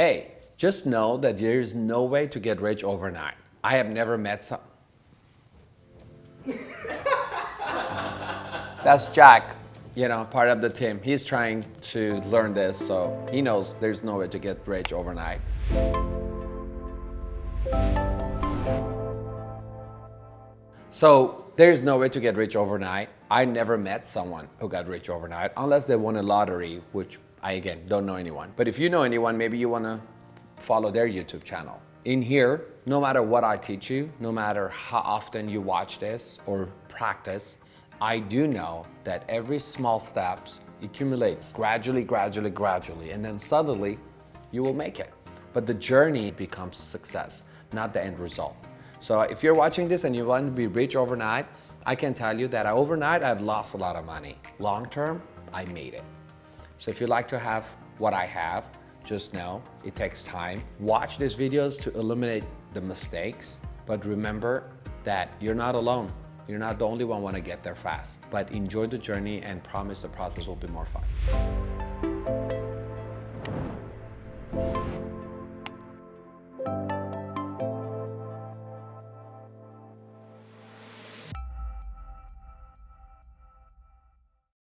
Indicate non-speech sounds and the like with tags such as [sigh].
Hey, just know that there is no way to get rich overnight. I have never met some. [laughs] That's Jack, you know, part of the team. He's trying to learn this, so he knows there's no way to get rich overnight. So there's no way to get rich overnight. I never met someone who got rich overnight unless they won a lottery, which I again don't know anyone. But if you know anyone, maybe you want to follow their YouTube channel. In here, no matter what I teach you, no matter how often you watch this or practice, I do know that every small steps accumulates gradually, gradually, gradually, and then suddenly you will make it. But the journey becomes success, not the end result. So if you're watching this and you want to be rich overnight, I can tell you that overnight I've lost a lot of money. Long term, I made it. So if you like to have what I have, just know it takes time. Watch these videos to eliminate the mistakes, but remember that you're not alone. You're not the only one want to get there fast, but enjoy the journey and promise the process will be more fun.